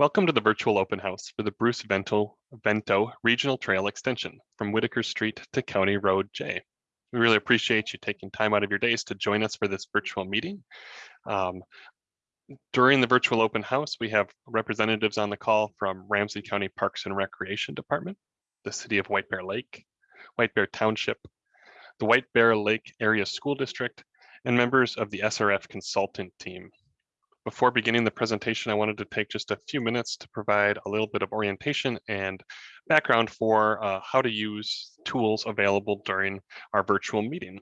Welcome to the virtual open house for the Bruce Vento, Vento Regional Trail Extension from Whitaker Street to County Road J. We really appreciate you taking time out of your days to join us for this virtual meeting. Um, during the virtual open house, we have representatives on the call from Ramsey County Parks and Recreation Department, the City of White Bear Lake, White Bear Township, the White Bear Lake Area School District, and members of the SRF consultant team. Before beginning the presentation, I wanted to take just a few minutes to provide a little bit of orientation and background for uh, how to use tools available during our virtual meeting.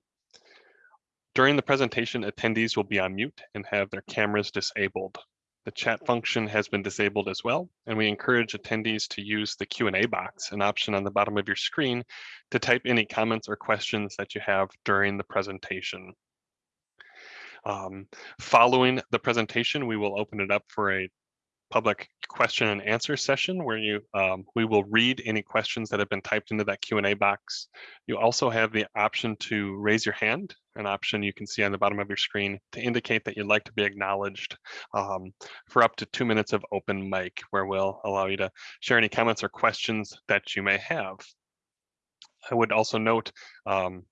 During the presentation, attendees will be on mute and have their cameras disabled. The chat function has been disabled as well, and we encourage attendees to use the Q&A box, an option on the bottom of your screen, to type any comments or questions that you have during the presentation. Um, following the presentation, we will open it up for a public question and answer session where you um, we will read any questions that have been typed into that Q&A box. You also have the option to raise your hand, an option you can see on the bottom of your screen to indicate that you'd like to be acknowledged um, for up to two minutes of open mic where we'll allow you to share any comments or questions that you may have. I would also note um,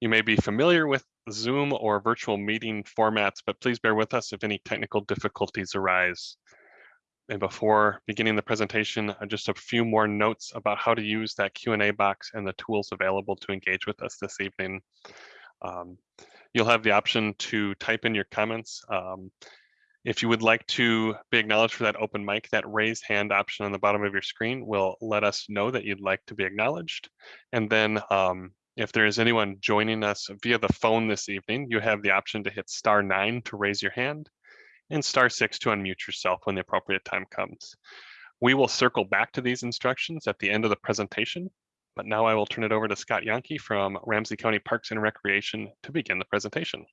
you may be familiar with Zoom or virtual meeting formats, but please bear with us if any technical difficulties arise. And before beginning the presentation, uh, just a few more notes about how to use that Q&A box and the tools available to engage with us this evening. Um, you'll have the option to type in your comments. Um, if you would like to be acknowledged for that open mic, that raise hand option on the bottom of your screen will let us know that you'd like to be acknowledged. And then um, if there is anyone joining us via the phone this evening, you have the option to hit star nine to raise your hand and star six to unmute yourself when the appropriate time comes. We will circle back to these instructions at the end of the presentation, but now I will turn it over to Scott Yonke from Ramsey County Parks and Recreation to begin the presentation.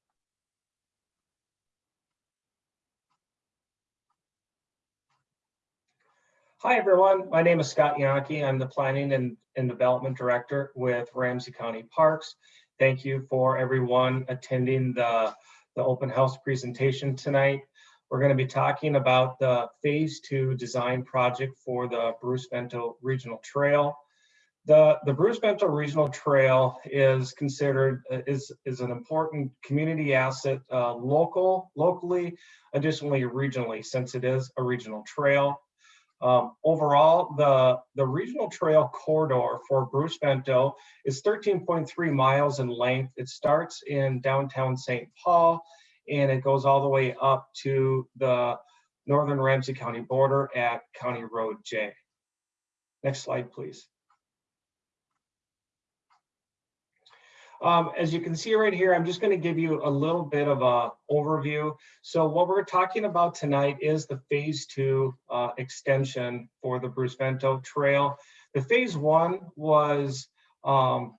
Hi, everyone. My name is Scott Yonke. I'm the Planning and, and Development Director with Ramsey County Parks. Thank you for everyone attending the, the open house presentation tonight. We're going to be talking about the phase two design project for the Bruce Vento Regional Trail. The, the Bruce Vento Regional Trail is considered is, is an important community asset uh, local, locally, additionally regionally, since it is a regional trail. Um, overall, the, the regional trail corridor for Bruce Vento is 13.3 miles in length. It starts in downtown St. Paul and it goes all the way up to the northern Ramsey County border at County Road J. Next slide, please. Um, as you can see right here, I'm just going to give you a little bit of a overview. So what we're talking about tonight is the phase two uh, extension for the Bruce Vento Trail. The phase one was, um,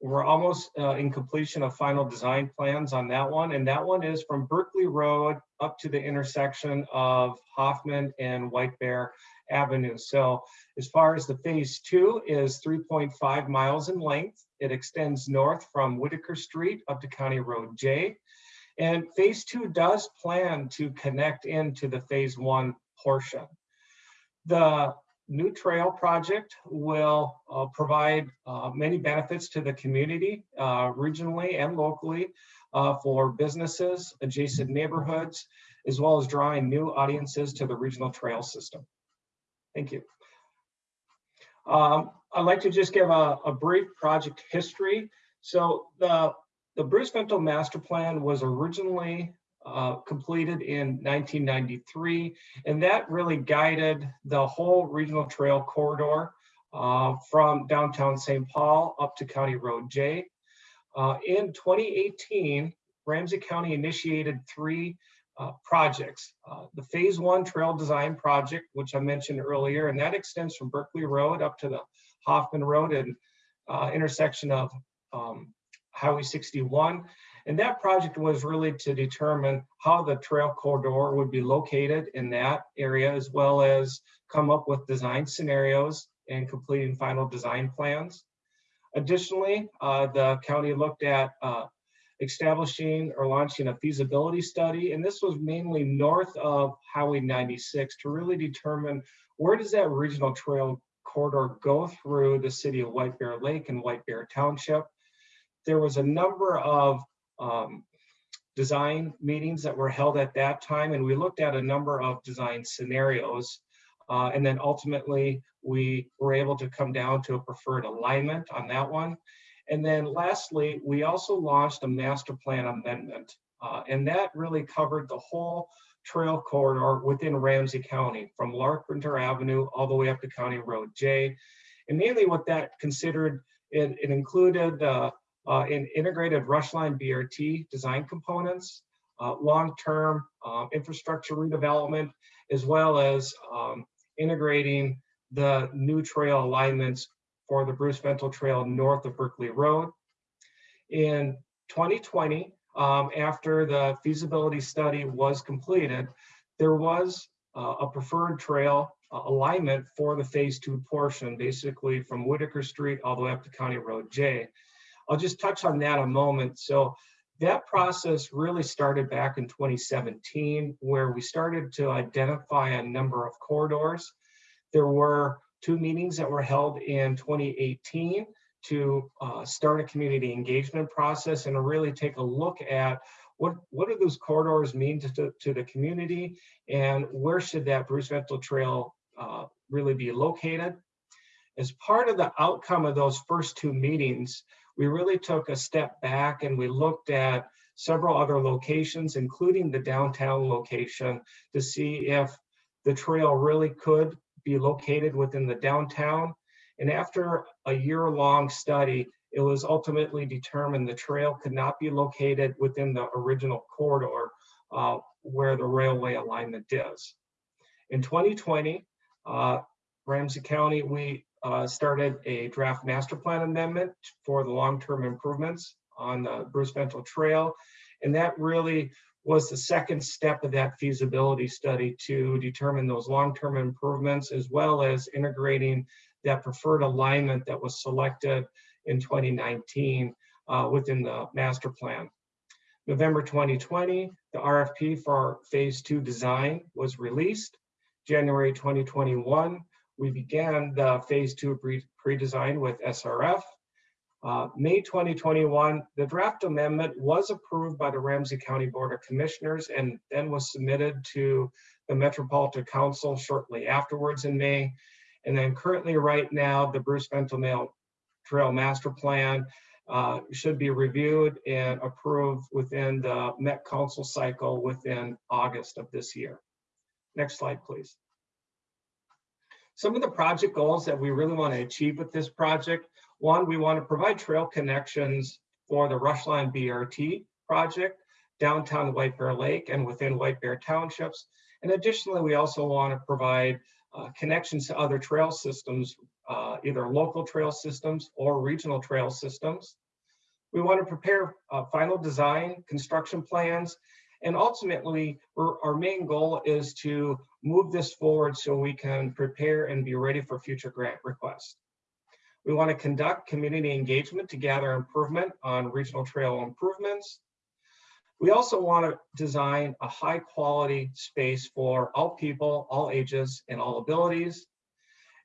we're almost uh, in completion of final design plans on that one. And that one is from Buerkle Road up to the intersection of Hoffman and White Bear Avenue. So as far as the phase two is 3.5 miles in length. It extends north from Whitaker Street up to County Road J. And phase two does plan to connect into the phase one portion. The new trail project will uh, provide uh, many benefits to the community uh, regionally and locally uh, for businesses, adjacent neighborhoods, as well as drawing new audiences to the regional trail system. Thank you. Um, I'd like to just give a, a brief project history. So the, the Bruce Vento Master Plan was originally uh, completed in 1993, and that really guided the whole regional trail corridor uh, from downtown St. Paul up to County Road J. Uh, in 2018, Ramsey County initiated three uh, projects. Uh, the phase one trail design project, which I mentioned earlier, and that extends from Buerkle Road up to the Hoffman Road and intersection of um, Highway 61. And that project was really to determine how the trail corridor would be located in that area, as well as come up with design scenarios and completing final design plans. Additionally, uh, the county looked at uh, establishing or launching a feasibility study. And this was mainly north of Highway 96 to really determine where does that regional trail corridor go through the city of White Bear Lake and White Bear Township. There was a number of um, design meetings that were held at that time, and we looked at a number of design scenarios. Uh, and then ultimately, we were able to come down to a preferred alignment on that one. And then lastly, we also launched a master plan amendment, uh, and that really covered the whole trail corridor within Ramsey County, from Larpenteur Avenue all the way up to County Road J. And mainly what that considered, it, it included uh, uh, in integrated rush line BRT design components, uh, long-term uh, infrastructure redevelopment, as well as um, integrating the new trail alignments for the Bruce Vento Trail north of Buerkle Road. In 2020, um, after the feasibility study was completed, there was uh, a preferred trail uh, alignment for the phase two portion, basically from Whitaker Street all the way up to County Road J. I'll just touch on that a moment. So that process really started back in 2017, where we started to identify a number of corridors. There were two meetings that were held in 2018 to uh, start a community engagement process and really take a look at what, what do those corridors mean to, to, to the community and where should that Bruce Vento Trail uh, really be located. As part of the outcome of those first two meetings, we really took a step back and we looked at several other locations, including the downtown location, to see if the trail really could be located within the downtown. And after a year-long study, it was ultimately determined the trail could not be located within the original corridor uh, where the railway alignment is. In 2020, uh, Ramsey County, we uh, started a draft master plan amendment for the long-term improvements on the Bruce Vento Trail. And that really was the second step of that feasibility study to determine those long-term improvements as well as integrating that preferred alignment that was selected in 2019 uh, within the master plan. November 2020, the RFP for phase two design was released. January 2021, we began the phase two pre-design with SRF. Uh, May 2021, the draft amendment was approved by the Ramsey County Board of Commissioners and then was submitted to the Metropolitan Council shortly afterwards in May. And then currently right now, the Bruce Vento Trail Master Plan uh, should be reviewed and approved within the Met Council cycle within August of this year. Next slide, please. Some of the project goals that we really want to achieve with this project, one, we want to provide trail connections for the Rushline BRT project, downtown White Bear Lake and within White Bear Townships. And additionally, we also want to provide uh, connections to other trail systems, uh, either local trail systems or regional trail systems. We want to prepare uh, final design, construction plans, and ultimately, our main goal is to move this forward so we can prepare and be ready for future grant requests. We want to conduct community engagement to gather improvement on regional trail improvements. We also want to design a high quality space for all people, all ages, and all abilities.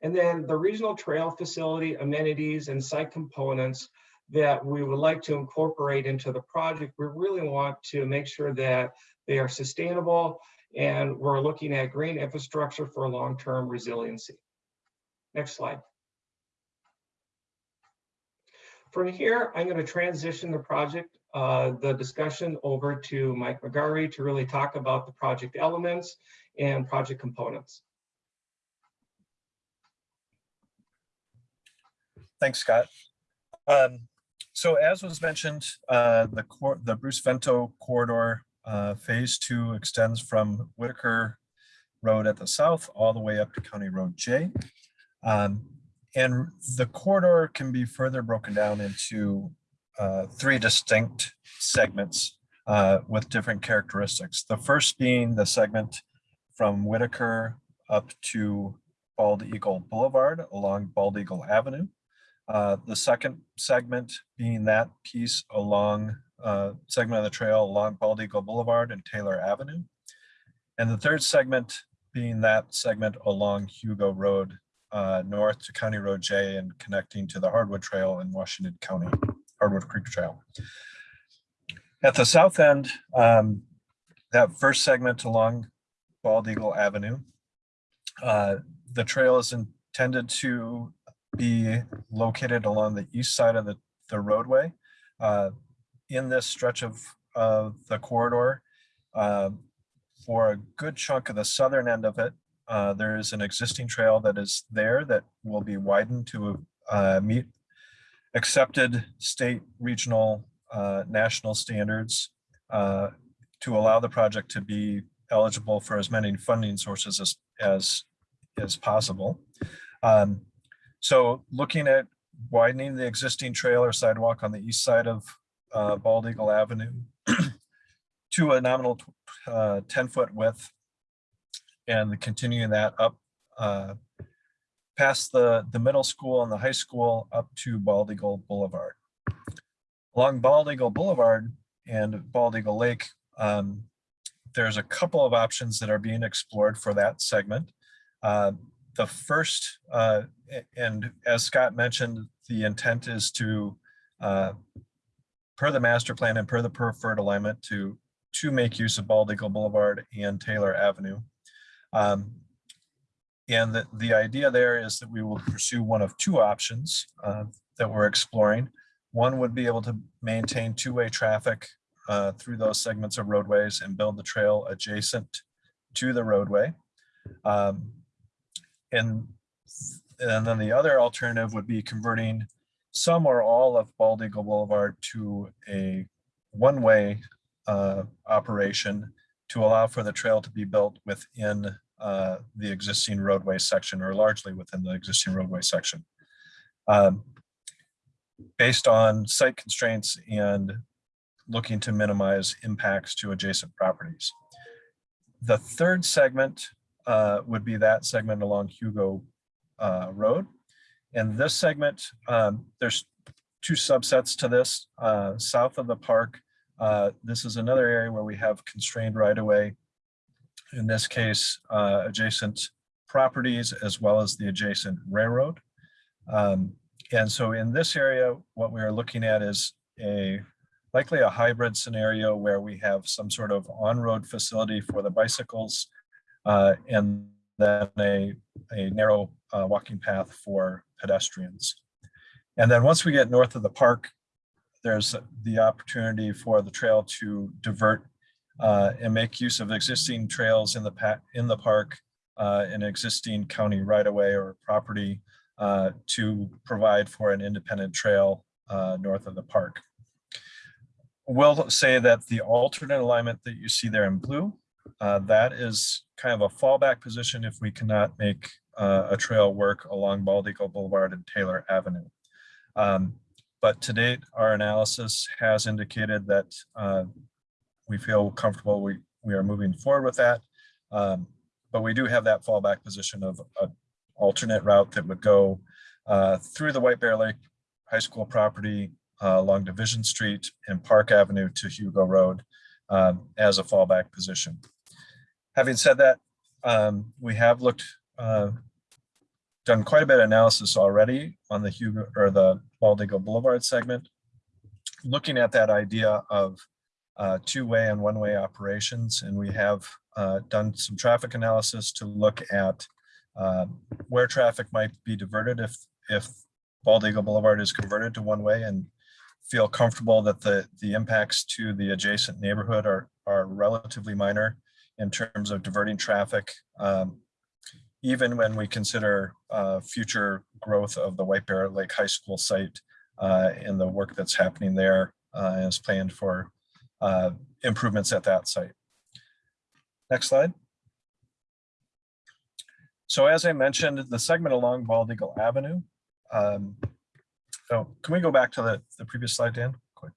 And then the regional trail facility amenities and site components that we would like to incorporate into the project, we really want to make sure that they are sustainable and we're looking at green infrastructure for long-term resiliency. Next slide. From here, I'm going to transition the project, uh, the discussion over to Mike McGarry to really talk about the project elements and project components. Thanks, Scott. Um, so as was mentioned, uh, the, the Bruce Vento corridor uh, phase two extends from Whitaker Road at the south all the way up to County Road J. Um, and the corridor can be further broken down into uh, three distinct segments uh, with different characteristics. The first being the segment from Whitaker up to Bald Eagle Boulevard along Bald Eagle Avenue. Uh, the second segment being that piece along uh, segment of the trail along Bald Eagle Boulevard and Taylor Avenue. And the third segment being that segment along Hugo Road, uh, north to County Road J and connecting to the Hardwood Trail in Washington County, Hardwood Creek Trail. At the south end, um, that first segment along Bald Eagle Avenue, uh, the trail is intended to be located along the east side of the, the roadway. Uh, in this stretch of, of the corridor, uh, for a good chunk of the southern end of it, uh, there is an existing trail that is there that will be widened to uh, meet accepted state, regional, uh, national standards uh, to allow the project to be eligible for as many funding sources as, as, as possible. Um, so looking at widening the existing trail or sidewalk on the east side of uh, Bald Eagle Avenue to a nominal uh, 10 foot width and continuing that up uh, past the, the middle school and the high school up to Bald Eagle Boulevard. Along Bald Eagle Boulevard and Bald Eagle Lake, um, there's a couple of options that are being explored for that segment. Uh, the first, uh, and as Scott mentioned, the intent is to, uh, per the master plan and per the preferred alignment to, to make use of Bald Eagle Boulevard and Taylor Avenue. Um, and the, the idea there is that we will pursue one of two options uh, that we're exploring. One would be able to maintain two-way traffic uh, through those segments of roadways and build the trail adjacent to the roadway. Um, and, and then the other alternative would be converting some or all of Bald Eagle Boulevard to a one-way uh, operation to allow for the trail to be built within uh, the existing roadway section or largely within the existing roadway section. Um, Based on site constraints and looking to minimize impacts to adjacent properties. The third segment uh, would be that segment along Hugo uh, Road. And this segment, um, there's two subsets to this. Uh, South of the park, uh, this is another area where we have constrained right of way. In this case, uh, adjacent properties as well as the adjacent railroad. Um, and so in this area, what we are looking at is a likely a hybrid scenario where we have some sort of on-road facility for the bicycles uh, and then a, a narrow uh, walking path for pedestrians. And then once we get north of the park, there's the opportunity for the trail to divert uh, and make use of existing trails in the in the park, uh, existing county right of way or property uh, to provide for an independent trail uh, north of the park. We'll say that the alternate alignment that you see there in blue, uh, that is kind of a fallback position if we cannot make uh, a trail work along Bald Eagle Boulevard and Taylor Avenue. Um, but to date, our analysis has indicated that uh, we feel comfortable we, we are moving forward with that. Um, but we do have that fallback position of an alternate route that would go uh, through the White Bear Lake High School property uh, along Division Street and Park Avenue to Hugo Road um, as a fallback position. Having said that, um, we have looked, uh, done quite a bit of analysis already on the Hugo or the Bald Eagle Boulevard segment, looking at that idea of uh, two-way and one-way operations. And we have uh, done some traffic analysis to look at uh, where traffic might be diverted if, if Bald Eagle Boulevard is converted to one-way and feel comfortable that the, the impacts to the adjacent neighborhood are, are relatively minor in terms of diverting traffic, um, even when we consider uh, future growth of the White Bear Lake High School site uh, and the work that's happening there uh, as planned for uh, improvements at that site. Next slide. So as I mentioned, the segment along Bald Eagle Avenue. Um, oh, can we go back to the, the previous slide, Dan, quick?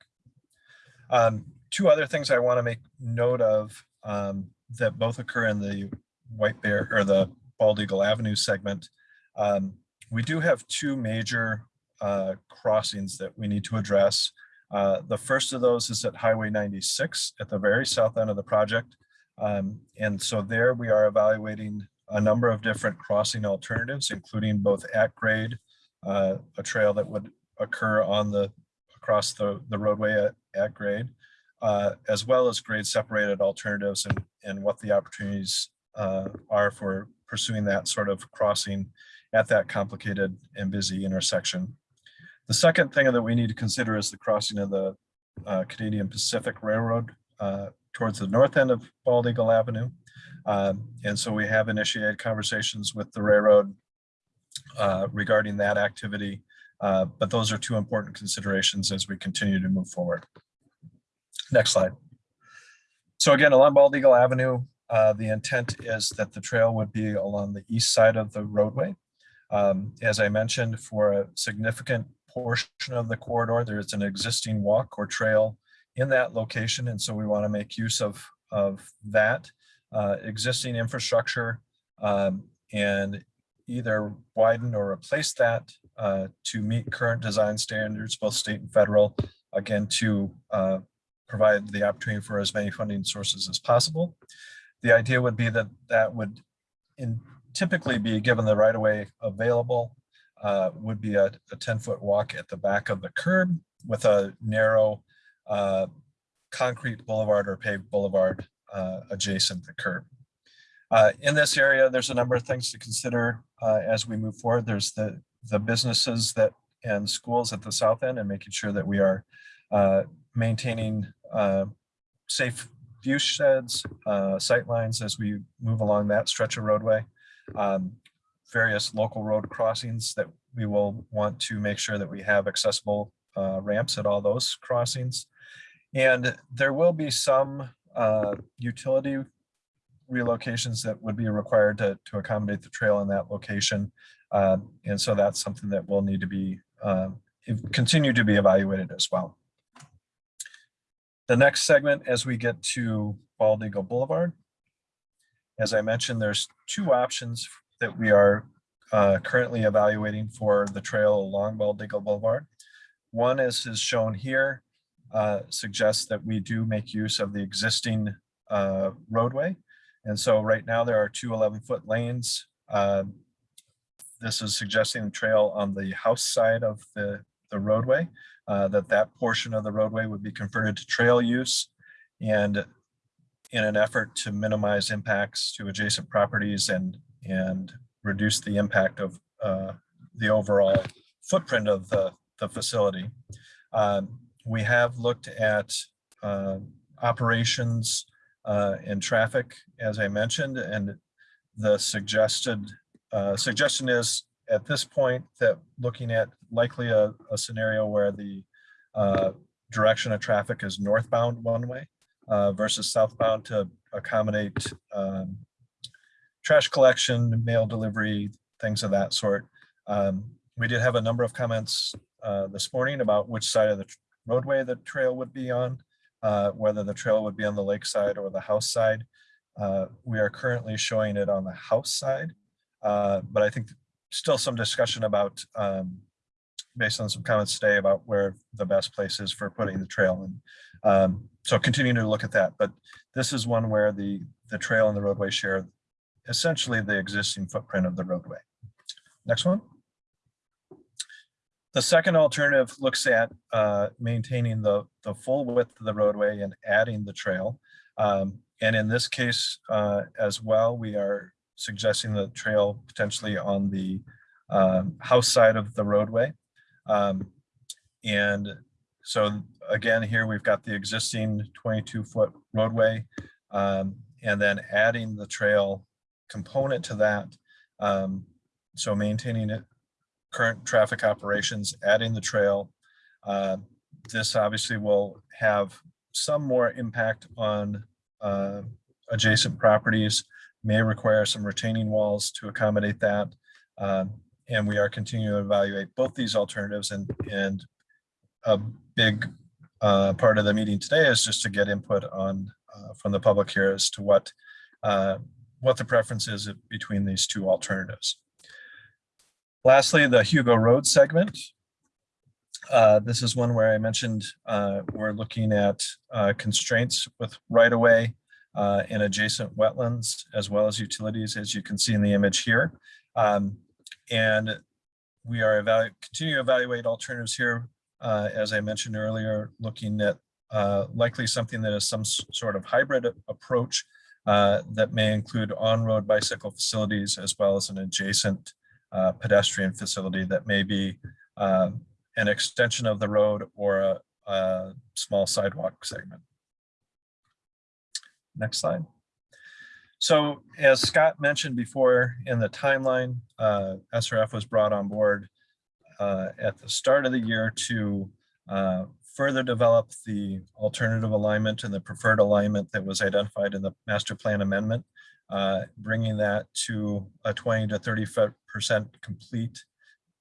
Um, two other things I want to make note of um, that both occur in the White Bear or the Bald Eagle Avenue segment. Um, we do have two major uh, crossings that we need to address. Uh, The first of those is at Highway 96 at the very south end of the project. Um, And so there we are evaluating a number of different crossing alternatives, including both at grade, uh, a trail that would occur on the, across the, the roadway at, at grade, uh, as well as grade separated alternatives and, and what the opportunities uh, are for pursuing that sort of crossing at that complicated and busy intersection. The second thing that we need to consider is the crossing of the uh, Canadian Pacific Railroad uh, towards the north end of Bald Eagle Avenue. Um, And so we have initiated conversations with the railroad uh, regarding that activity. uh, But those are two important considerations as we continue to move forward. Next slide. So again, along Bald Eagle Avenue, uh, the intent is that the trail would be along the east side of the roadway. Um, As I mentioned, for a significant portion of the corridor, there is an existing walk or trail in that location. And so we want to make use of, of that uh, existing infrastructure um, and either widen or replace that uh, to meet current design standards, both state and federal, again, to uh, provide the opportunity for as many funding sources as possible. The idea would be that that would in typically be given the right of way available, uh, would be a, a 10 foot walk at the back of the curb with a narrow uh, concrete boulevard or paved boulevard uh, adjacent the curb. Uh, in this area, there's a number of things to consider uh, as we move forward. There's the, the businesses that and schools at the south end and making sure that we are uh, maintaining safe view sheds, uh, sight lines as we move along that stretch of roadway. Um, various local road crossings that we will want to make sure that we have accessible uh, ramps at all those crossings. And there will be some uh, utility relocations that would be required to, to accommodate the trail in that location. Uh, and so that's something that will need to be uh, continue to be evaluated as well. The next segment, as we get to Bald Eagle Boulevard, as I mentioned, there's two options that we are uh, currently evaluating for the trail along Bald Eagle Boulevard. One as is shown here, uh, suggests that we do make use of the existing uh, roadway. And so right now there are two 11 foot lanes. Uh, this is suggesting the trail on the house side of the, the roadway, uh, that that portion of the roadway would be converted to trail use. And in an effort to minimize impacts to adjacent properties and, and reduce the impact of uh, the overall footprint of the, the facility. Um, we have looked at uh, operations and traffic, as I mentioned, and the suggested uh, suggestion is at this point that looking at likely a, a scenario where the uh, direction of traffic is northbound one way uh, versus southbound to accommodate um, trash collection, mail delivery, things of that sort. Um, we did have a number of comments uh, this morning about which side of the roadway the trail would be on, uh, whether the trail would be on the lake side or the house side. Uh, we are currently showing it on the house side, uh, but I think still some discussion about, um, based on some comments today about where the best place is for putting the trail in. Um, so continuing to look at that, but this is one where the, the trail and the roadway share essentially the existing footprint of the roadway. Next one. The second alternative looks at uh, maintaining the, the full width of the roadway and adding the trail. Um, and in this case uh, as well, we are suggesting the trail potentially on the um, house side of the roadway. Um, and so again, here we've got the existing 22 foot roadway um, and then adding the trail component to that. Um, so maintaining it, current traffic operations, adding the trail. Uh, this obviously will have some more impact on uh, adjacent properties, may require some retaining walls to accommodate that. Um, and we are continuing to evaluate both these alternatives and, and a big uh, part of the meeting today is just to get input on uh, from the public here as to what uh, what the preference is between these two alternatives. Lastly, the Hugo Road segment. Uh, This is one where I mentioned uh, we're looking at uh, constraints with right-of-way uh, and adjacent wetlands as well as utilities, as you can see in the image here. Um, And we are evaluating, continue to evaluate alternatives here. uh, As I mentioned earlier, looking at uh, likely something that is some sort of hybrid approach uh, that may include on-road bicycle facilities as well as an adjacent uh, pedestrian facility that may be uh, an extension of the road or a, a small sidewalk segment. Next slide. So as Scott mentioned before in the timeline, uh, SRF was brought on board uh, at the start of the year to uh, further develop the alternative alignment and the preferred alignment that was identified in the master plan amendment, uh, bringing that to a 20 to 30 percent complete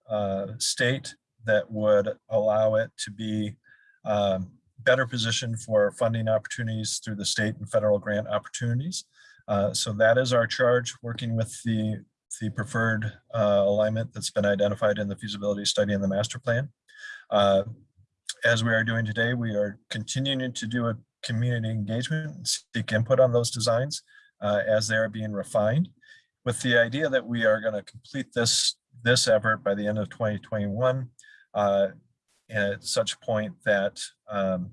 uh, state that would allow it to be um, better positioned for funding opportunities through the state and federal grant opportunities. Uh, So that is our charge, working with the, the preferred uh, alignment that's been identified in the feasibility study and the master plan. Uh, As we are doing today, we are continuing to do a community engagement, and seek input on those designs uh, as they are being refined with the idea that we are going to complete this, this effort by the end of 2021 uh, at such a point that um,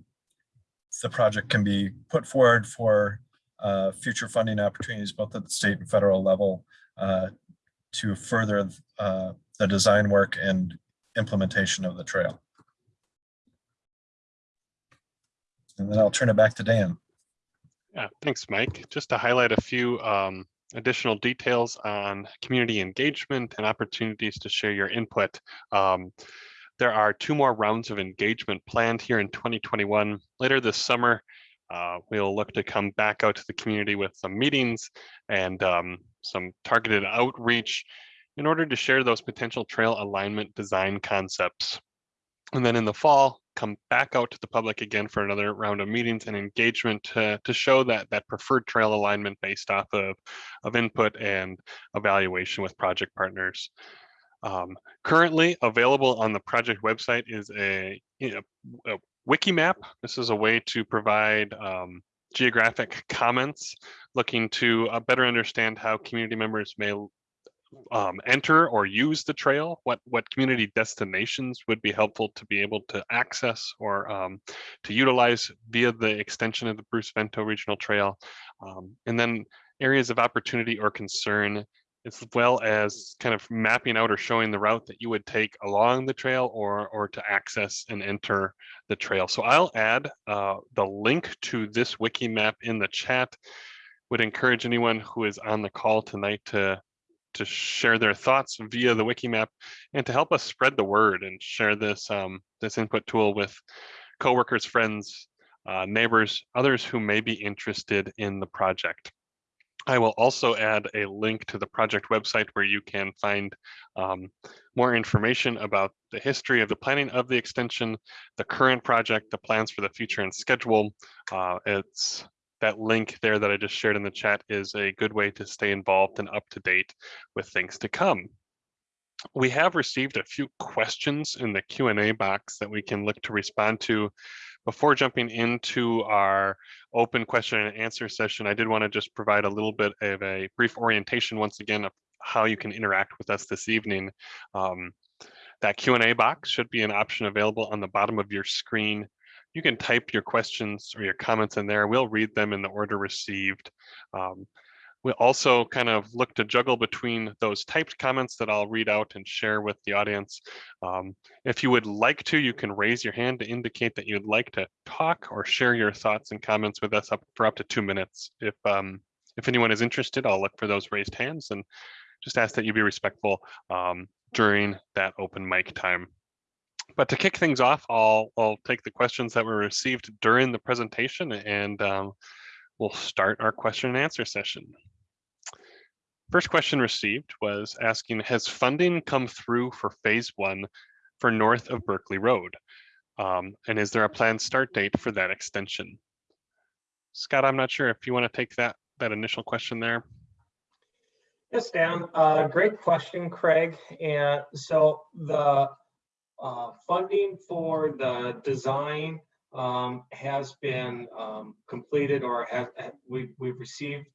the project can be put forward for uh, future funding opportunities, both at the state and federal level, uh, to further uh, the design work and implementation of the trail. And then I'll turn it back to Dan. Yeah, thanks, Mike. Just to highlight a few um, additional details on community engagement and opportunities to share your input. Um, there are two more rounds of engagement planned here in 2021. Later this summer, uh, we'll look to come back out to the community with some meetings and um, some targeted outreach in order to share those potential trail alignment design concepts. And then in the fall, come back out to the public again for another round of meetings and engagement to, to show that that preferred trail alignment based off of, of input and evaluation with project partners. Um, currently available on the project website is a, a wiki map. This is a way to provide um, geographic comments looking to uh, better understand how community members may um, enter or use the trail, what what community destinations would be helpful to be able to access or um, to utilize via the extension of the Bruce Vento Regional Trail, um, and then areas of opportunity or concern, as well as kind of mapping out or showing the route that you would take along the trail or or to access and enter the trail. So I'll add uh, the link to this wiki map in the chat. Would encourage anyone who is on the call tonight to to share their thoughts via the wiki map and to help us spread the word and share this um, this input tool with coworkers, friends, uh, neighbors, others who may be interested in the project. I will also add a link to the project website where you can find um, more information about the history of the planning of the extension, the current project, the plans for the future and schedule. Uh, it's that link there that I just shared in the chat is a good way to stay involved and up to date with things to come. We have received a few questions in the Q&A box that we can look to respond to. Before jumping into our open question and answer session, I did want to just provide a little bit of a brief orientation once again of how you can interact with us this evening. Um, that Q&A box should be an option available on the bottom of your screen you can type your questions or your comments in there. We'll read them in the order received. Um, we'll also kind of look to juggle between those typed comments that I'll read out and share with the audience. Um, if you would like to, you can raise your hand to indicate that you'd like to talk or share your thoughts and comments with us up for up to two minutes. If um, if anyone is interested, I'll look for those raised hands and just ask that you be respectful um, during that open mic time. But to kick things off, I'll, I'll take the questions that were received during the presentation and um, we'll start our question and answer session. First question received was asking, has funding come through for phase one for north of Buerkle Road? Um, and is there a planned start date for that extension? Scott, I'm not sure if you want to take that, that initial question there. Yes, Dan, uh, great question, Craig. And so the uh, funding for the design um, has been um, completed or have, we, we've received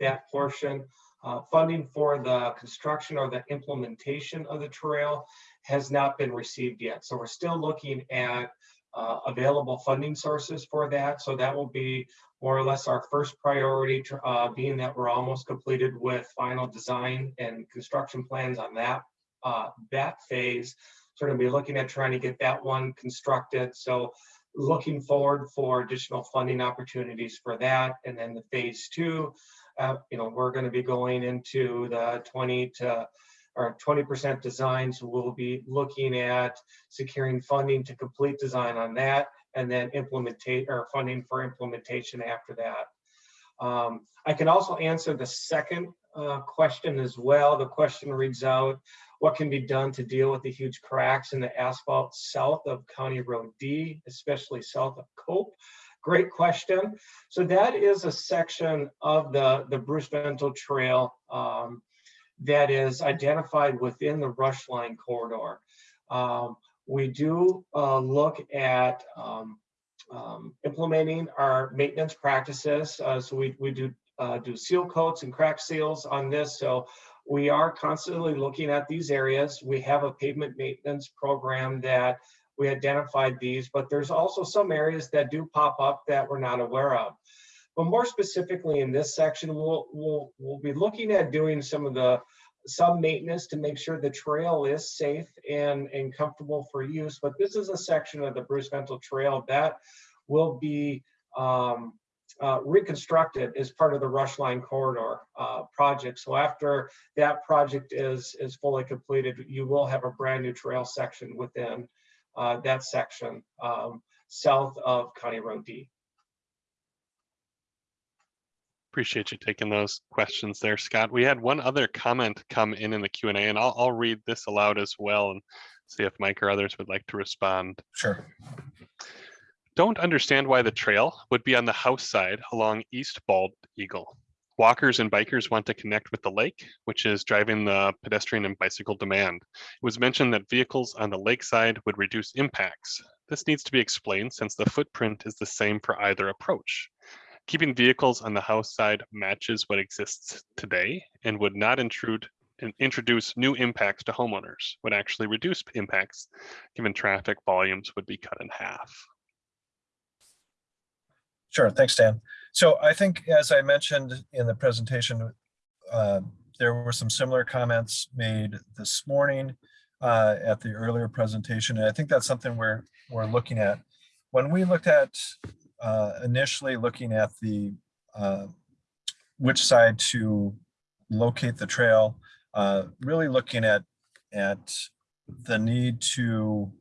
that portion. Uh, Funding for the construction or the implementation of the trail has not been received yet. So we're still looking at uh, available funding sources for that. So that will be more or less our first priority, uh, being that we're almost completed with final design and construction plans on that, uh, that phase. So we're gonna be looking at trying to get that one constructed. So looking forward for additional funding opportunities for that. And then the phase two, uh, you know, we're gonna be going into the twenty to or twenty percent designs. We'll be looking at securing funding to complete design on that and then implementate or funding for implementation after that. Um, I can also answer the second uh, question as well. The question reads out, what can be done to deal with the huge cracks in the asphalt south of County Road D, especially south of Cope? Great question. So that is a section of the, the Bruce Vento Trail um, that is identified within the rush line corridor. Um, we do uh, look at um, um, implementing our maintenance practices. Uh, so we, we do uh, do seal coats and crack seals on this. So we are constantly looking at these areas. We have a pavement maintenance program that we identified these, but there's also some areas that do pop up that we're not aware of. But more specifically in this section, we'll, we'll, we'll be looking at doing some of the some maintenance to make sure the trail is safe and, and comfortable for use. But this is a section of the Bruce Vento Trail that will be um, uh, reconstructed as part of the Rush Line Corridor uh, project. So after that project is, is fully completed, you will have a brand new trail section within uh, that section um, south of County Road D. Appreciate you taking those questions there, Scott. We had one other comment come in in the Q and A, and I'll, I'll read this aloud as well and see if Mike or others would like to respond. Sure. Don't understand why the trail would be on the house side along East Bald Eagle. Walkers and bikers want to connect with the lake, which is driving the pedestrian and bicycle demand. It was mentioned that vehicles on the lakeside would reduce impacts. This needs to be explained since the footprint is the same for either approach. Keeping vehicles on the house side matches what exists today and would not intrude and introduce new impacts to homeowners, would actually reduce impacts given traffic volumes would be cut in half. Sure, thanks, Dan. So I think, as I mentioned in the presentation, uh, there were some similar comments made this morning uh, at the earlier presentation, and I think that's something we're we're looking at. When we looked at uh, initially looking at the uh, which side to locate the trail, uh, really looking at at the need to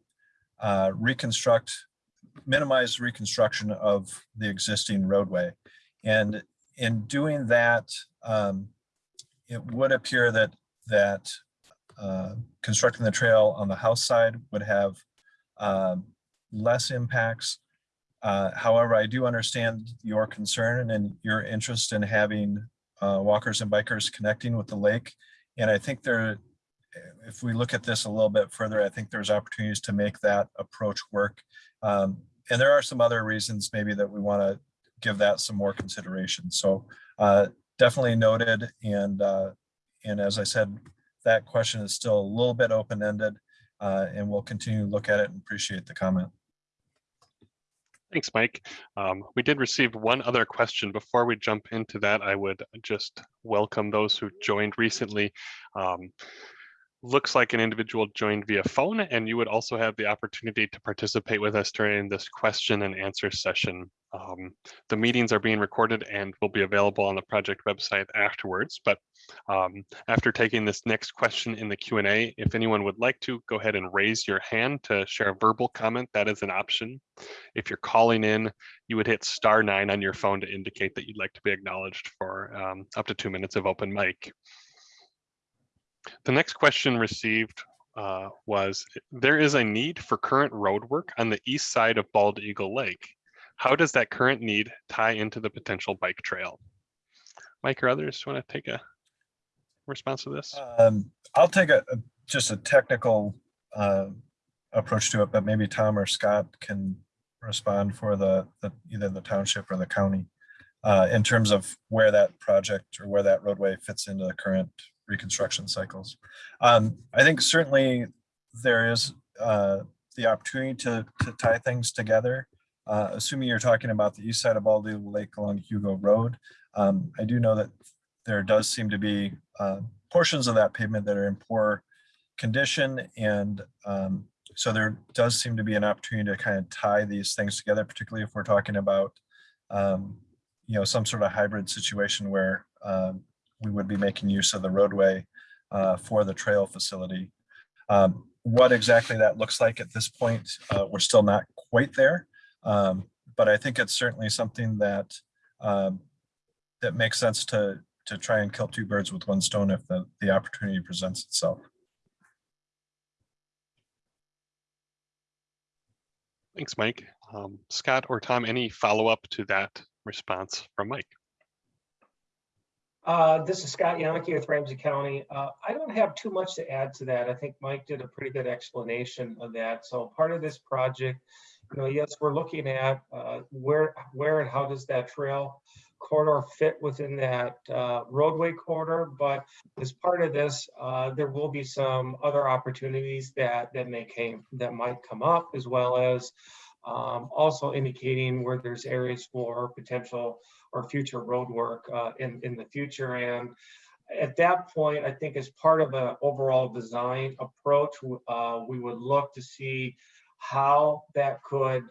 uh, reconstruct minimize reconstruction of the existing roadway. And in doing that, um, it would appear that that uh, constructing the trail on the house side would have um, less impacts. Uh, however, I do understand your concern and your interest in having uh, walkers and bikers connecting with the lake. And I think there, if we look at this a little bit further, I think there's opportunities to make that approach work. Um, and there are some other reasons maybe that we want to give that some more consideration. So uh, definitely noted. And, uh, and as I said, that question is still a little bit open-ended uh, and we'll continue to look at it and appreciate the comment. Thanks, Mike. Um, we did receive one other question. Before we jump into that, I would just welcome those who joined recently. Um, looks like an individual joined via phone and you would also have the opportunity to participate with us during this question and answer session. Um, the meetings are being recorded and will be available on the project website afterwards. But um, after taking this next question in the Q&A, if anyone would like to, go ahead and raise your hand to share a verbal comment. That is an option. If you're calling in, you would hit star nine on your phone to indicate that you'd like to be acknowledged for um, up to two minutes of open mic. The next question received uh, was, there is a need for current road work on the east side of Bald Eagle Lake. How does that current need tie into the potential bike trail? Mike or others want to take a response to this? Um, I'll take a, a- just a technical uh, approach to it, but maybe Tom or Scott can respond for the, the either the township or the county uh, in terms of where that project or where that roadway fits into the current reconstruction cycles. Um, I think certainly there is uh, the opportunity to, to tie things together. Uh, assuming you're talking about the east side of Bald Eagle Lake along Hugo Road. Um, I do know that there does seem to be uh, portions of that pavement that are in poor condition. And um, so there does seem to be an opportunity to kind of tie these things together, particularly if we're talking about, um, you know, some sort of hybrid situation where um, we would be making use of the roadway uh, for the trail facility. Um, what exactly that looks like at this point, uh, we're still not quite there. Um, but I think it's certainly something that um, that makes sense to to try and kill two birds with one stone if the, the opportunity presents itself. Thanks, Mike. Um, Scott or Tom, any follow-up to that response from Mike? Uh, this is Scott Yonke with Ramsey County. Uh, I don't have too much to add to that. I think Mike did a pretty good explanation of that. So part of this project, you know, yes, we're looking at uh, where, where and how does that trail corridor fit within that uh, roadway corridor, but as part of this, uh, there will be some other opportunities that that may came that might come up, as well as um, also indicating where there's areas for potential or future road work uh, in in the future. And at that point, I think as part of an overall design approach, uh, we would look to see how that could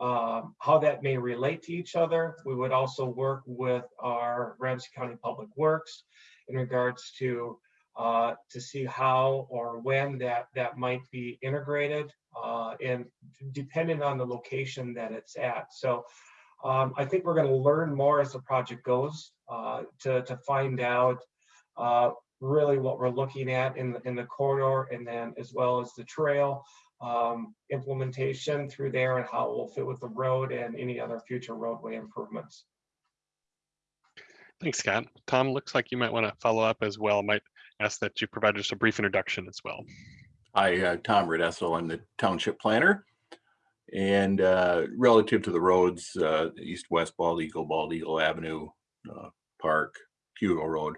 um, how that may relate to each other. We would also work with our Ramsey County Public Works in regards to uh, to see how or when that that might be integrated uh, and depending on the location that it's at. So um, I think we're going to learn more as the project goes uh, to, to find out uh, really what we're looking at in the, in the corridor and then as well as the trail um, implementation through there and how it will fit with the road and any other future roadway improvements. Thanks, Scott. Tom, looks like you might want to follow up as well. Might ask that you provide just a brief introduction as well. Hi, uh, Tom Redessel. I'm the township planner. And uh, relative to the roads, uh, east-west Bald Eagle, Bald Eagle Avenue, uh, Park, Hugo Road,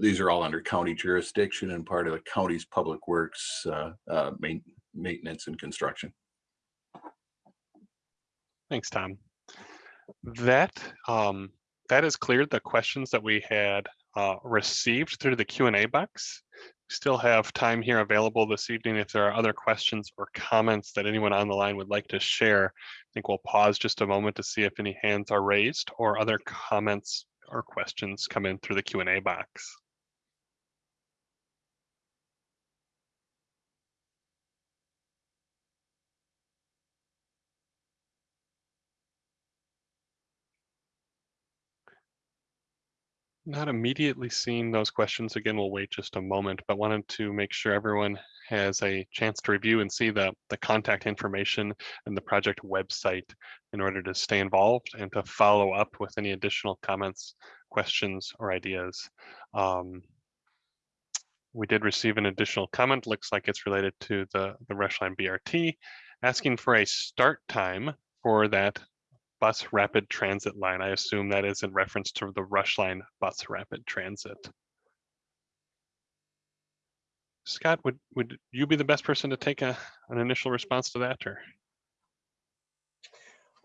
these are all under county jurisdiction and part of the county's public works uh, uh, main, maintenance and construction. Thanks, Tom. That um, that has cleared the questions that we had uh, received through the Q and A box. Still have time here available this evening if there are other questions or comments that anyone on the line would like to share. I think we'll pause just a moment to see if any hands are raised or other comments or questions come in through the Q and A box. Not immediately seeing those questions. Again, we'll wait just a moment, but wanted to make sure everyone has a chance to review and see the, the contact information and the project website in order to stay involved and to follow up with any additional comments, questions, or ideas. Um, we did receive an additional comment, looks like it's related to the, the Rushline BRT, asking for a start time for that bus rapid transit line. I assume that is in reference to the rush line bus rapid transit. Scott, would, would you be the best person to take a, an initial response to that or?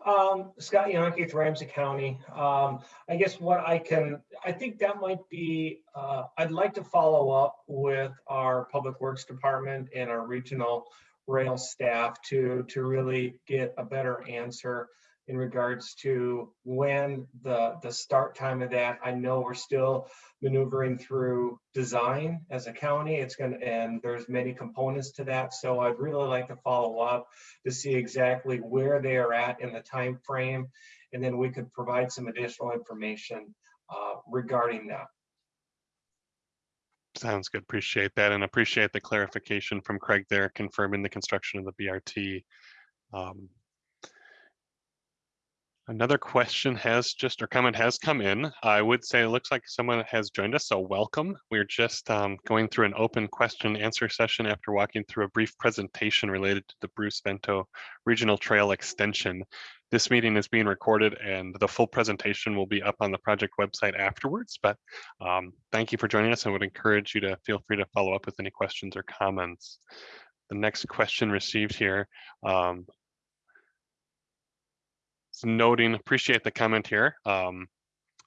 Um, Scott Yonke with Ramsey County. Um, I guess what I can, I think that might be, uh, I'd like to follow up with our Public Works Department and our regional rail staff to, to really get a better answer in regards to when the the start time of that. I know we're still maneuvering through design as a county. It's going to, and there's many components to that. So I'd really like to follow up to see exactly where they are at in the time frame, and then we could provide some additional information uh, regarding that. Sounds good. Appreciate that and appreciate the clarification from Craig there confirming the construction of the BRT. Um, Another question has just, or comment has come in. I would say it looks like someone has joined us, so welcome. We're just um, going through an open question answer session after walking through a brief presentation related to the Bruce Vento Regional Trail Extension. This meeting is being recorded and the full presentation will be up on the project website afterwards, but um, thank you for joining us. I would encourage you to feel free to follow up with any questions or comments. The next question received here um, noting, appreciate the comment here. Um,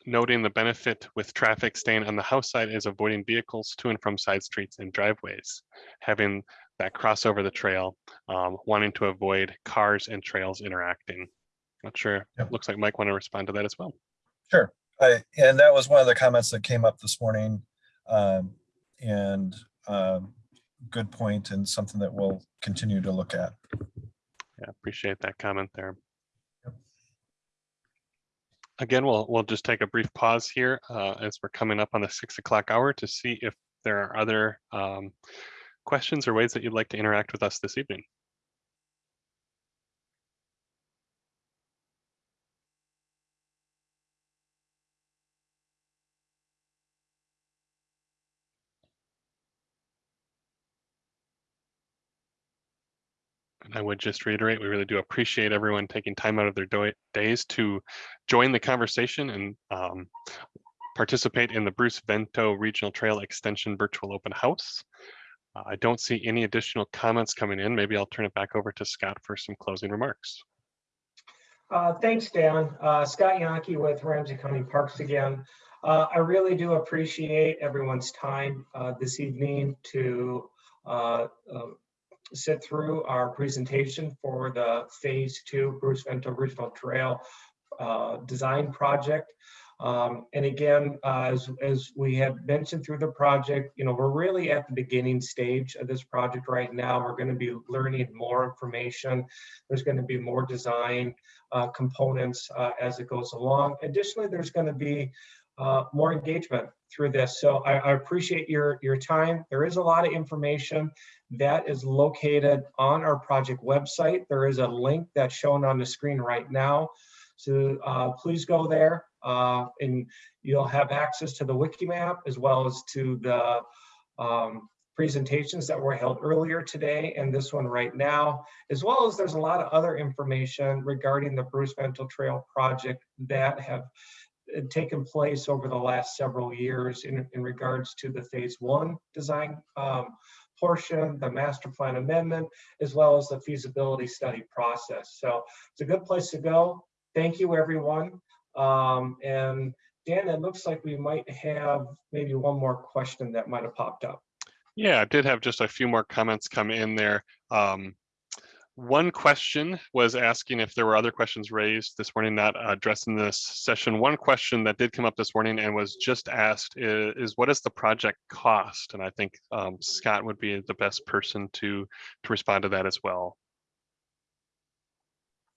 noting the benefit with traffic staying on the house side is avoiding vehicles to and from side streets and driveways. Having that cross over the trail, um, wanting to avoid cars and trails interacting. Not sure, Yep. looks like Mike want to respond to that as well. Sure. I, and that was one of the comments that came up this morning. Um, and, um, good point and something that we'll continue to look at. Yeah, appreciate that comment there. Again, we'll, we'll just take a brief pause here uh, as we're coming up on the six o'clock hour to see if there are other um, questions or ways that you'd like to interact with us this evening. And I would just reiterate, we really do appreciate everyone taking time out of their days to join the conversation and um, participate in the Bruce Vento Regional Trail Extension Virtual Open House. Uh, I don't see any additional comments coming in. Maybe I'll turn it back over to Scott for some closing remarks. Uh, Thanks, Dan. Uh, Scott Yonke with Ramsey County Parks again. Uh, I really do appreciate everyone's time uh, this evening to uh, uh, sit through our presentation for the Phase Two Bruce Vento Regional Trail uh, Design Project. Um, And again, uh, as, as we have mentioned through the project, you know, we're really at the beginning stage of this project right now. We're going to be learning more information. There's going to be more design uh, components uh, as it goes along. Additionally, there's going to be uh, more engagement through this. So I, I appreciate your, your time. There is a lot of information that is located on our project website. There is a link that's shown on the screen right now. So uh, please go there uh, and you'll have access to the wiki map as well as to the um, presentations that were held earlier today and this one right now, as well as there's a lot of other information regarding the Bruce Vento Trail project that have uh, taken place over the last several years in, in regards to the phase one design um, portion, the master plan amendment, as well as the feasibility study process. So it's a good place to go. Thank you, everyone. Um, and Dan, it looks like we might have maybe one more question that might have popped up. Yeah, I did have just a few more comments come in there. Um, one question was asking if there were other questions raised this morning not addressed in this session. One question that did come up this morning and was just asked is, is what is the project cost? And I think um, Scott would be the best person to to respond to that as well.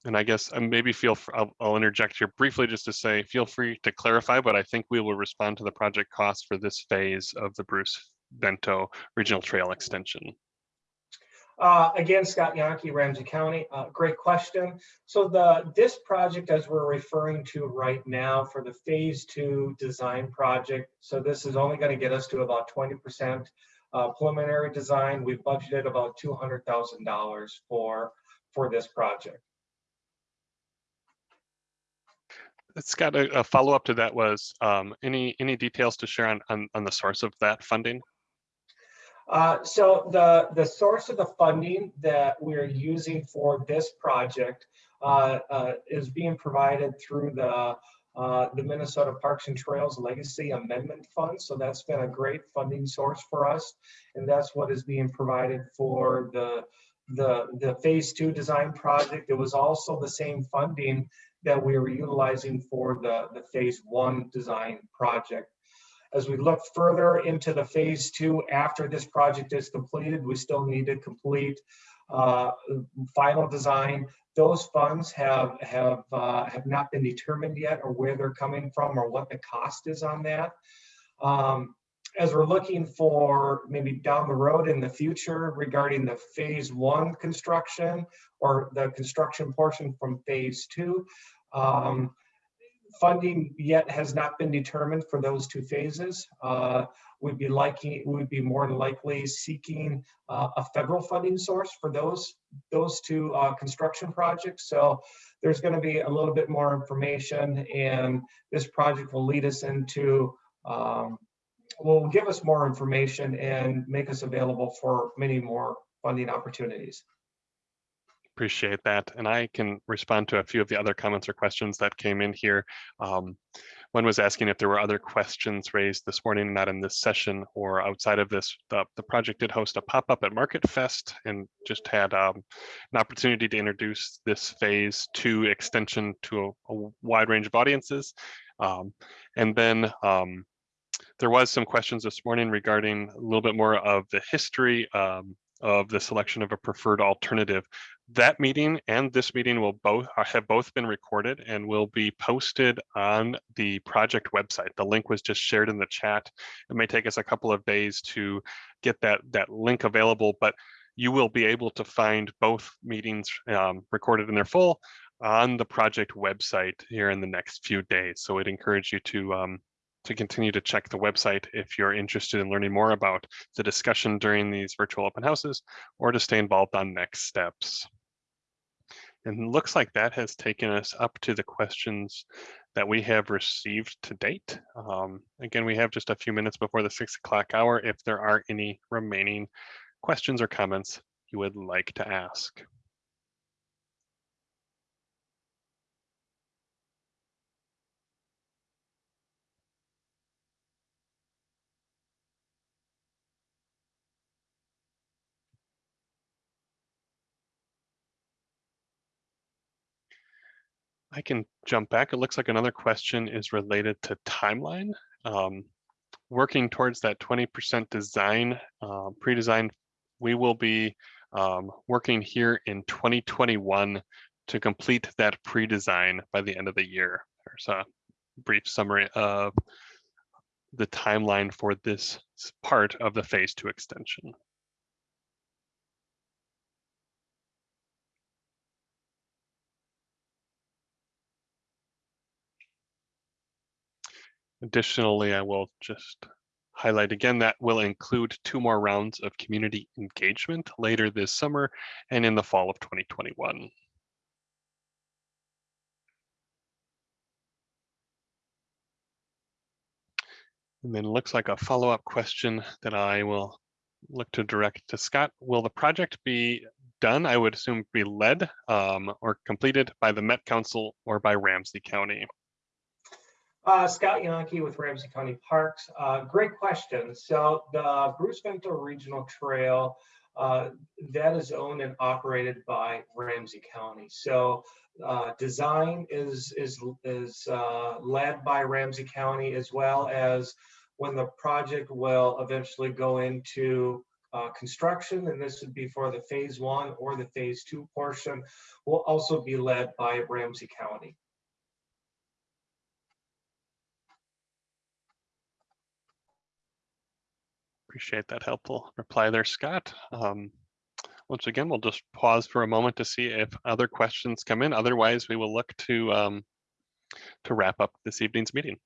And I guess uh, maybe feel, I'll, I'll interject here briefly just to say, feel free to clarify, but I think we will respond to the project cost for this phase of the Bruce Vento Regional Trail Extension. Uh, again, Scott Yonke, Ramsey County, uh, great question. So the, this project, as we're referring to right now for the phase two design project, so this is only gonna get us to about twenty percent uh, preliminary design. We've budgeted about two hundred thousand dollars for, for this project. Scott, a, a follow-up to that was, um, any, any details to share on, on, on the source of that funding? Uh, so the, the source of the funding that we're using for this project uh, uh, is being provided through the, uh, the Minnesota Parks and Trails Legacy Amendment Fund. So that's been a great funding source for us. And that's what is being provided for the, the, the phase two design project. It was also the same funding that we were utilizing for the, the phase one design project. As we look further into the phase two, after this project is completed, we still need to complete uh, final design. Those funds have, have, uh, have not been determined yet or where they're coming from or what the cost is on that. Um, As we're looking for maybe down the road in the future regarding the phase one construction or the construction portion from phase two, Um, Funding yet has not been determined for those two phases. Uh, We'd be liking, we'd be more than likely seeking uh, a federal funding source for those, those two uh, construction projects. So there's going to be a little bit more information and this project will lead us into, um, will give us more information and make us available for many more funding opportunities. Appreciate that. And I can respond to a few of the other comments or questions that came in here. Um, one was asking if there were other questions raised this morning, not in this session or outside of this. The, the project did host a pop-up at Market Fest and just had um, an opportunity to introduce this phase two extension to a, a wide range of audiences. Um, and then um, there was some questions this morning regarding a little bit more of the history um, of the selection of a preferred alternative. That meeting and this meeting will both uh, have both been recorded and will be posted on the project website. The link was just shared in the chat. It may take us a couple of days to get that that link available, but you will be able to find both meetings um, recorded in their full on the project website here in the next few days. So I'd encourage you to um, to continue to check the website if you're interested in learning more about the discussion during these virtual open houses or to stay involved on next steps. And looks like that has taken us up to the questions that we have received to date. Um, again, we have just a few minutes before the six o'clock hour if there are any remaining questions or comments you would like to ask. I can jump back. It looks like another question is related to timeline. Um, working towards that 20% design, uh, pre-design, we will be um, working here in 2021 to complete that pre-design by the end of the year. There's a brief summary of the timeline for this part of the phase two extension. Additionally, I will just highlight again that will include two more rounds of community engagement later this summer and in the fall of 2021. And then looks like a follow-up question that I will look to direct to Scott. Will the project be done, I would assume be led um, or completed by the Met Council or by Ramsey County? Uh, Scott Yonke with Ramsey County Parks. Uh, great question. So the Bruce Vento Regional Trail, uh, that is owned and operated by Ramsey County. So uh, design is is is uh, led by Ramsey County as well as when the project will eventually go into uh, construction, and this would be for the phase one or the phase two portion, will also be led by Ramsey County. Appreciate that helpful reply there, Scott. Um, once again, we'll just pause for a moment to see if other questions come in. Otherwise, we will look to um, to wrap up this evening's meeting.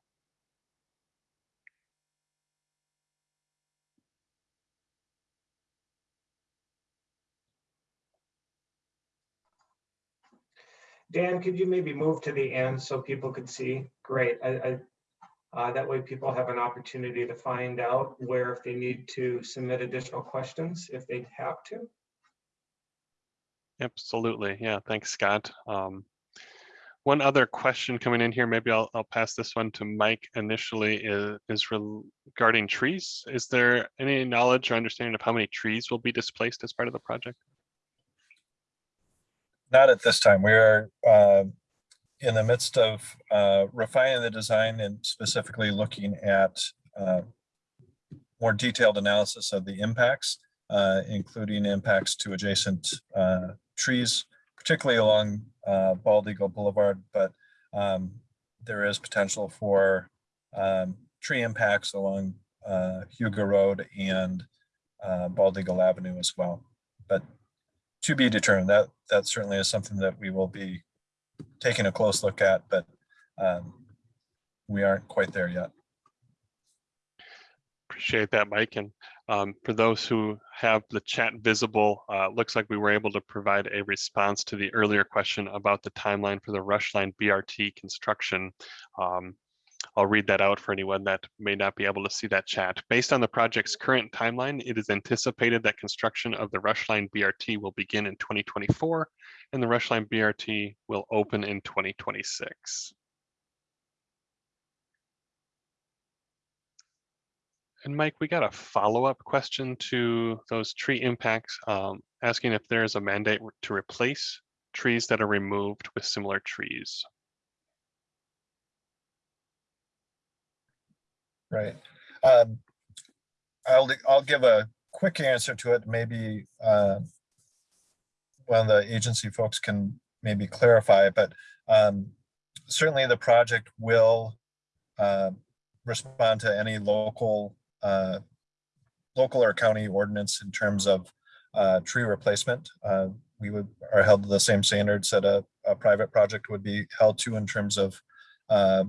Dan, could you maybe move to the end so people could see? Great. I, I, uh, that way people have an opportunity to find out where if they need to submit additional questions, if they have to. Absolutely. Yeah, thanks, Scott. Um, one other question coming in here, maybe I'll, I'll pass this one to Mike initially, is, is regarding trees. Is there any knowledge or understanding of how many trees will be displaced as part of the project? Not at this time. We are uh, in the midst of uh, refining the design and specifically looking at uh, more detailed analysis of the impacts, uh, including impacts to adjacent uh, trees, particularly along uh, Bald Eagle Boulevard, but um, there is potential for um, tree impacts along uh, Hugo Road and Bald Eagle Avenue as well. But to be determined, that that certainly is something that we will be taking a close look at, but um, we aren't quite there yet. Appreciate that, Mike. And um, for those who have the chat visible, uh, looks like we were able to provide a response to the earlier question about the timeline for the Rush Line BRT construction. Um, I'll read that out for anyone that may not be able to see that chat. Based on the project's current timeline, it is anticipated that construction of the Rush Line BRT will begin in 2024 and the Rush Line BRT will open in 2026. And Mike, we got a follow-up question to those tree impacts, um, asking if there is a mandate to replace trees that are removed with similar trees. Right. Um, I'll, I'll give a quick answer to it. Maybe uh, one of the agency folks can maybe clarify, but um, certainly the project will uh, respond to any local uh, local or county ordinance in terms of uh, tree replacement. Uh, we would are held to the same standards that a, a private project would be held to in terms of uh,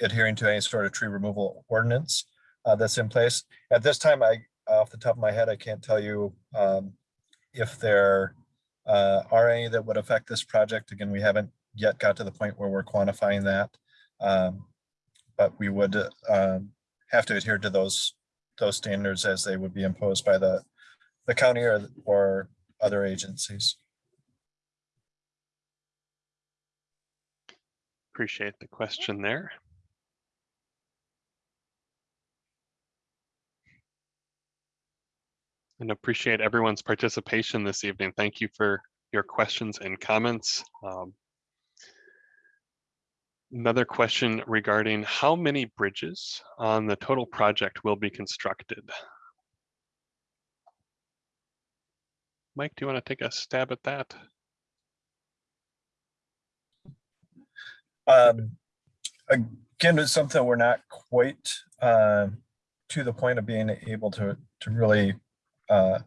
adhering to any sort of tree removal ordinance uh, that's in place. At this time, I off the top of my head, I can't tell you um, if there uh, are any that would affect this project. Again, we haven't yet got to the point where we're quantifying that. Um, but we would um, have to adhere to those those standards as they would be imposed by the the county or or other agencies. Appreciate the question there. And appreciate everyone's participation this evening. Thank you for your questions and comments. Um, Another question regarding how many bridges on the total project will be constructed? Mike, do you want to take a stab at that? Um, again, it's something we're not quite uh, to the point of being able to to really uh,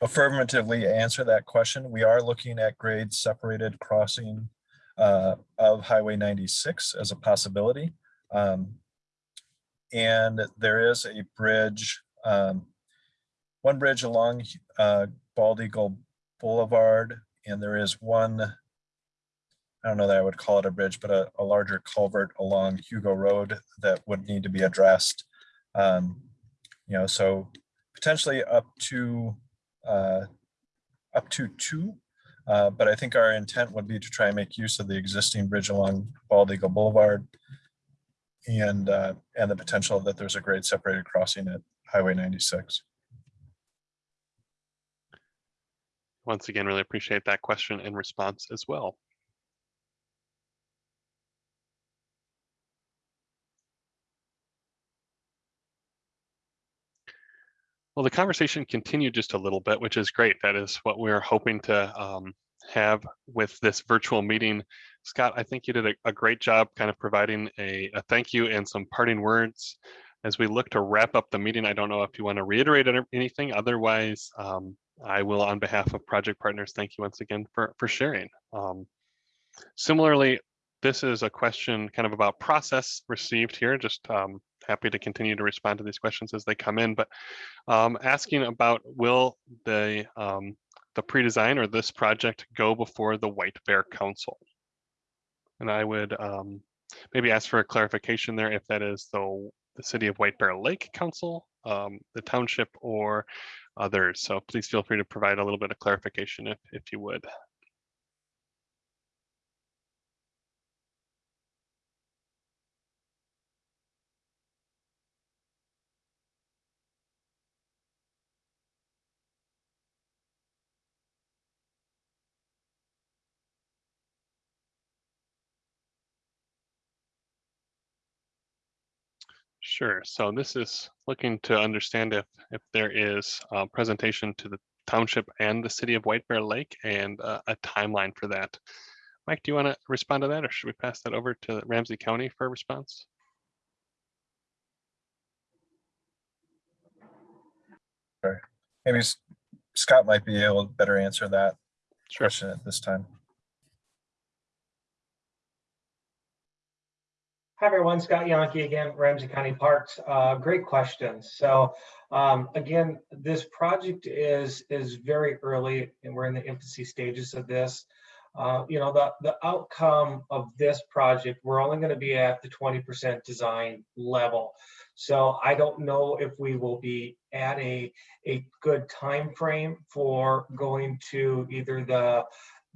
affirmatively answer that question. We are looking at grade separated crossing uh, of Highway 96 as a possibility. Um, and there is a bridge, um, one bridge along uh, Bald Eagle Boulevard, and there is one, I don't know that I would call it a bridge, but a, a larger culvert along Hugo Road that would need to be addressed. Um, you know, so potentially up to uh, up to two uh, but I think our intent would be to try and make use of the existing bridge along Bald Eagle Boulevard and uh, and the potential that there's a grade separated crossing at Highway 96. Once again, really appreciate that question and response as well. Well, the conversation continued just a little bit, which is great. That is what we're hoping to um, have with this virtual meeting. Scott, I think you did a, a great job kind of providing a, a, thank you and some parting words. As we look to wrap up the meeting, I don't know if you want to reiterate anything. Otherwise, um, I will, on behalf of project partners, thank you once again for, for sharing. Um, similarly, this is a question kind of about process received here, just um, happy to continue to respond to these questions as they come in, but um, asking about will the um, the pre-design or this project go before the White Bear Council? And I would um, maybe ask for a clarification there if that is the, the City of White Bear Lake Council, um, the township, or others. So please feel free to provide a little bit of clarification if, if you would. Sure. So this is looking to understand if if there is a presentation to the township and the city of White Bear Lake and uh, a timeline for that. Mike, do you want to respond to that or should we pass that over to Ramsey County for a response? Sure. Maybe Scott might be able to better answer that Sure. question at this time. Hi, everyone. Scott Yonke again, Ramsey County Parks. Uh, great questions. So um, again, this project is is very early and we're in the infancy stages of this. Uh, you know, the, the outcome of this project, we're only going to be at the 20% design level. So I don't know if we will be at a, a good time frame for going to either the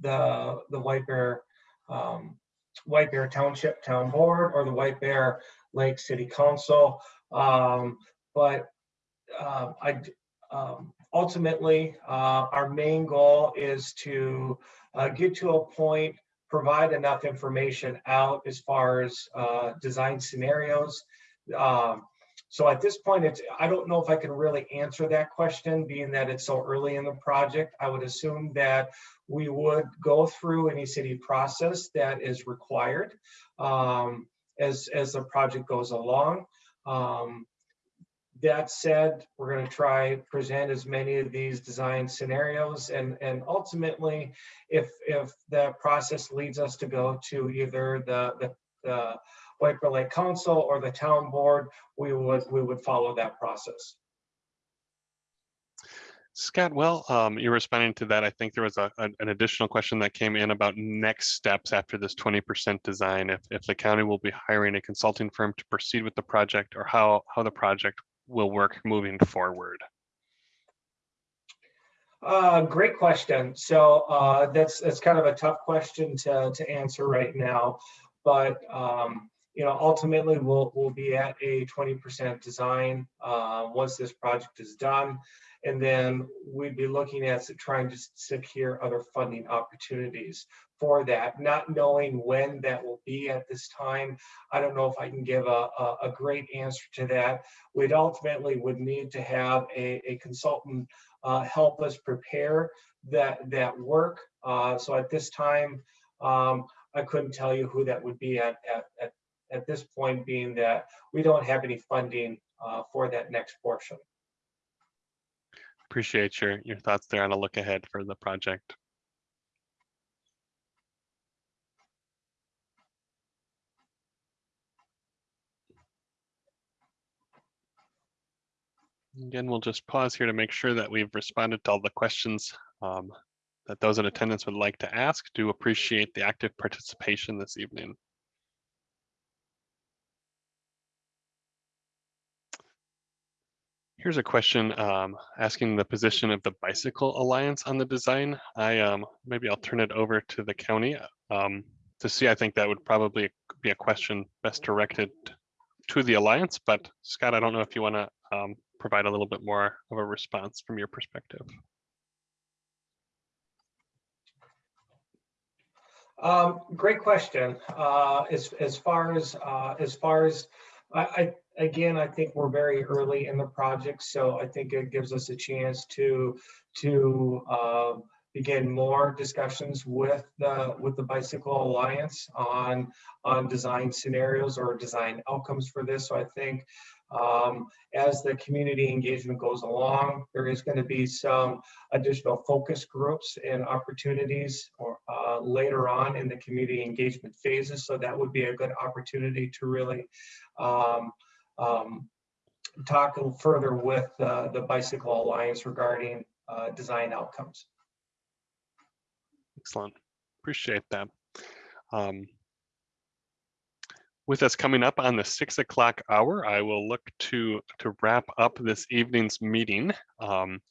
the the White Bear um, White Bear Township Town Board or the White Bear Lake City Council. Um, but uh, I um, ultimately uh, our main goal is to uh, get to a point, provide enough information out as far as uh, design scenarios. Um, so at this point, it's I don't know if I can really answer that question, being that it's so early in the project. I would assume that we would go through any city process that is required um, as as the project goes along. Um, that said, we're going to try present as many of these design scenarios and and ultimately, if if that process leads us to go to either the the, the White Bear Lake Council or the town board, we would we would follow that process. Scott, well, um, you're responding to that. I think there was a, a- an additional question that came in about next steps after this 20% design. If, if the county will be hiring a consulting firm to proceed with the project or how, how the project will work moving forward. Uh, great question. So uh, that's that's kind of a tough question to to answer right now, but um, you know ultimately we'll we'll be at a 20% design uh, once this project is done, and then we'd be looking at trying to secure other funding opportunities for that. Not knowing when that will be at this time, I don't know if I can give a a, a great answer to that. We'd ultimately would need to have a, a consultant uh, help us prepare that that work. Uh, so at this time, um, I couldn't tell you who that would be at, at, at, at this point, being that we don't have any funding uh, for that next portion. Appreciate your, your thoughts there on a look ahead for the project. Again, we'll just pause here to make sure that we've responded to all the questions um, that those in attendance would like to ask. Do appreciate the active participation this evening. Here's a question um, asking the position of the Bicycle Alliance on the design. I um, maybe I'll turn it over to the county um, to see. I think that would probably be a question best directed to the Alliance. But Scott, I don't know if you want to um, provide a little bit more of a response from your perspective. Um, great question. Uh, as as far as uh, as far as I, I again, I think we're very early in the project, so I think it gives us a chance to to uh, begin more discussions with the with the Bicycle Alliance on on design scenarios or design outcomes for this. So I think um, as the community engagement goes along, there is going to be some additional focus groups and opportunities or uh, later on in the community engagement phases. So that would be a good opportunity to really um, um, talk further with uh, the Bicycle Alliance regarding uh, design outcomes. Excellent. Appreciate that. Um, with us coming up on the six o'clock hour, I will look to to wrap up this evening's meeting. Um,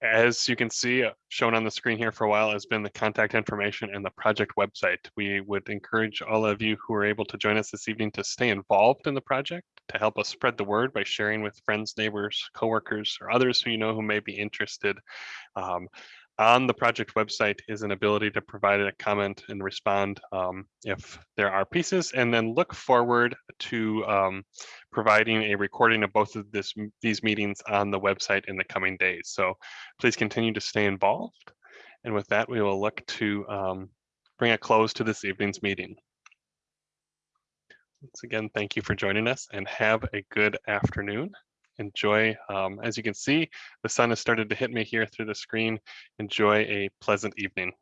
as you can see, uh, shown on the screen here for a while has been the contact information and the project website. We would encourage all of you who are able to join us this evening to stay involved in the project, to help us spread the word by sharing with friends, neighbors, coworkers, or others who you know who may be interested. Um, on the project website is an ability to provide a comment and respond um, if there are pieces, and then look forward to um, providing a recording of both of this, these meetings on the website in the coming days. So please continue to stay involved. And with that, we will look to um, bring a close to this evening's meeting. Once again, thank you for joining us and have a good afternoon enjoy, um, as you can see, the sun has started to hit me here through the screen. Enjoy a pleasant evening.